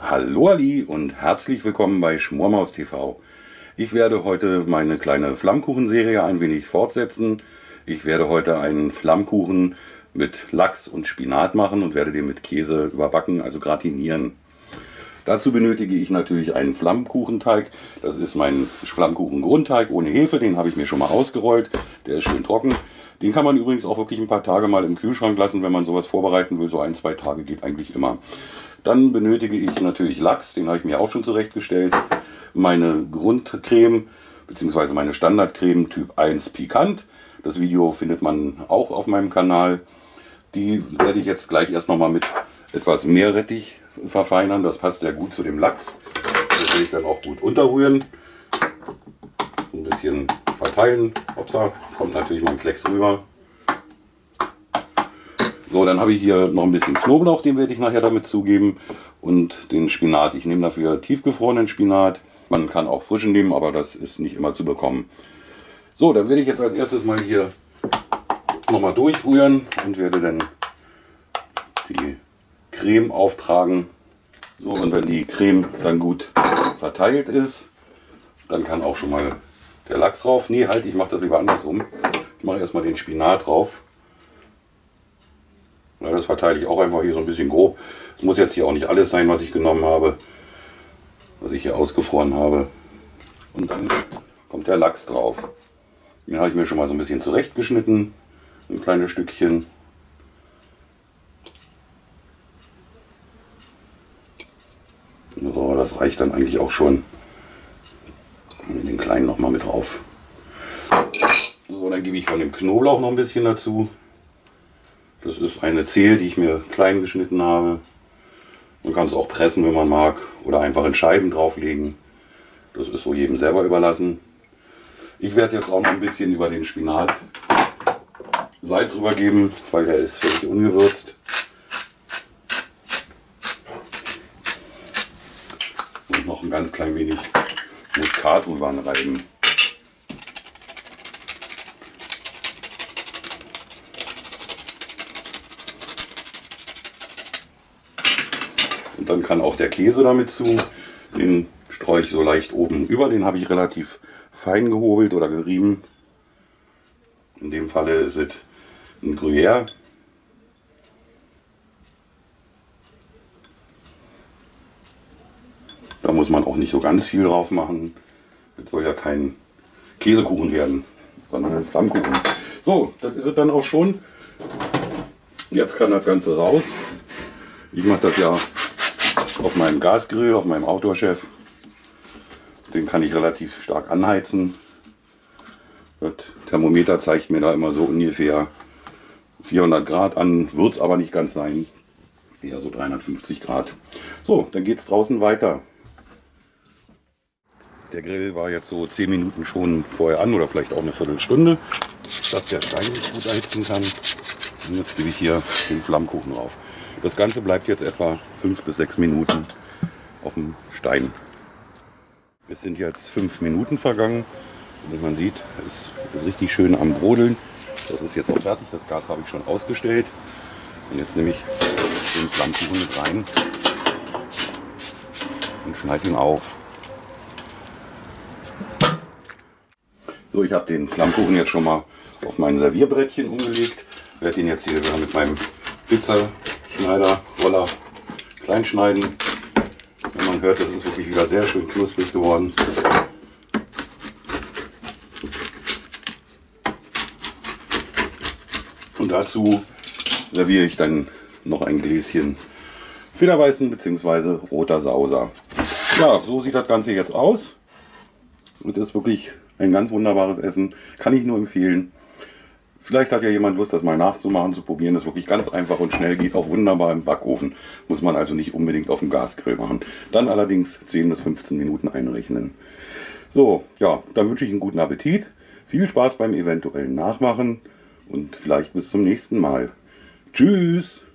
Hallo Ali und herzlich willkommen bei Schmormaus TV. Ich werde heute meine kleine Flammkuchenserie ein wenig fortsetzen. Ich werde heute einen Flammkuchen mit Lachs und Spinat machen und werde den mit Käse überbacken, also gratinieren. Dazu benötige ich natürlich einen Flammkuchenteig. Das ist mein Flammkuchen-Grundteig ohne Hefe, den habe ich mir schon mal ausgerollt. Der ist schön trocken. Den kann man übrigens auch wirklich ein paar Tage mal im Kühlschrank lassen, wenn man sowas vorbereiten will. So ein, zwei Tage geht eigentlich immer. Dann benötige ich natürlich Lachs, den habe ich mir auch schon zurechtgestellt. Meine Grundcreme bzw. meine Standardcreme Typ 1 Pikant. Das Video findet man auch auf meinem Kanal. Die werde ich jetzt gleich erst nochmal mit etwas Meerrettich verfeinern. Das passt sehr gut zu dem Lachs. Das will ich dann auch gut unterrühren. Ein bisschen verteilen. Upsa, kommt natürlich mal ein Klecks rüber. So, dann habe ich hier noch ein bisschen Knoblauch, den werde ich nachher damit zugeben. Und den Spinat. Ich nehme dafür tiefgefrorenen Spinat. Man kann auch frischen nehmen, aber das ist nicht immer zu bekommen. So, dann werde ich jetzt als erstes mal hier nochmal durchrühren und werde dann die Creme auftragen. So, und wenn die Creme dann gut verteilt ist, dann kann auch schon mal der Lachs drauf. Nee, halt, ich mache das lieber andersrum. Ich mache erstmal den Spinat drauf. Ja, das verteile ich auch einfach hier so ein bisschen grob. Es muss jetzt hier auch nicht alles sein, was ich genommen habe, was ich hier ausgefroren habe. Und dann kommt der Lachs drauf. Den habe ich mir schon mal so ein bisschen zurechtgeschnitten, ein kleines Stückchen. So, das reicht dann eigentlich auch schon. Kleinen noch mal mit drauf. So, dann gebe ich von dem Knoblauch noch ein bisschen dazu. Das ist eine Zehe, die ich mir klein geschnitten habe. Man kann es auch pressen, wenn man mag, oder einfach in Scheiben drauflegen. Das ist so jedem selber überlassen. Ich werde jetzt auch noch ein bisschen über den Spinat Salz rübergeben, weil der ist völlig ungewürzt. Und noch ein ganz klein wenig Rüber reiben. Und dann kann auch der Käse damit zu. Den streue ich so leicht oben über. Den habe ich relativ fein gehobelt oder gerieben. In dem Falle ist es ein Gruyère. Da muss man auch nicht so ganz viel drauf machen. Das soll ja kein Käsekuchen werden, sondern ein Flammkuchen. So, das ist es dann auch schon. Jetzt kann das Ganze raus. Ich mache das ja auf meinem Gasgrill, auf meinem Outdoor-Chef. Den kann ich relativ stark anheizen. Das Thermometer zeigt mir da immer so ungefähr 400 Grad an, wird es aber nicht ganz sein. Eher so 350 Grad. So, dann geht es draußen weiter. Der Grill war jetzt so 10 Minuten schon vorher an oder vielleicht auch eine Viertelstunde, dass der Stein gut erhitzen kann. Und jetzt gebe ich hier den Flammkuchen drauf. Das Ganze bleibt jetzt etwa 5 bis 6 Minuten auf dem Stein. Es sind jetzt 5 Minuten vergangen. Und man sieht, es ist richtig schön am Brodeln. Das ist jetzt auch fertig. Das Gas habe ich schon ausgestellt. Und jetzt nehme ich den Flammkuchen mit rein und schneide ihn auf. So, ich habe den Flammkuchen jetzt schon mal auf mein Servierbrettchen umgelegt. Werde ihn jetzt hier mit meinem Pizzaschneider, Roller klein schneiden. Wenn man hört, das ist wirklich wieder sehr schön knusprig geworden. Und dazu serviere ich dann noch ein Gläschen Federweißen bzw. roter Sauser. Ja, so sieht das Ganze jetzt aus. Und das ist wirklich ein ganz wunderbares Essen. Kann ich nur empfehlen. Vielleicht hat ja jemand Lust, das mal nachzumachen, zu probieren. Das ist wirklich ganz einfach und schnell, geht auch wunderbar im Backofen. Muss man also nicht unbedingt auf dem Gasgrill machen. Dann allerdings 10 bis 15 Minuten einrechnen. So, ja, dann wünsche ich einen guten Appetit. Viel Spaß beim eventuellen Nachmachen und vielleicht bis zum nächsten Mal. Tschüss!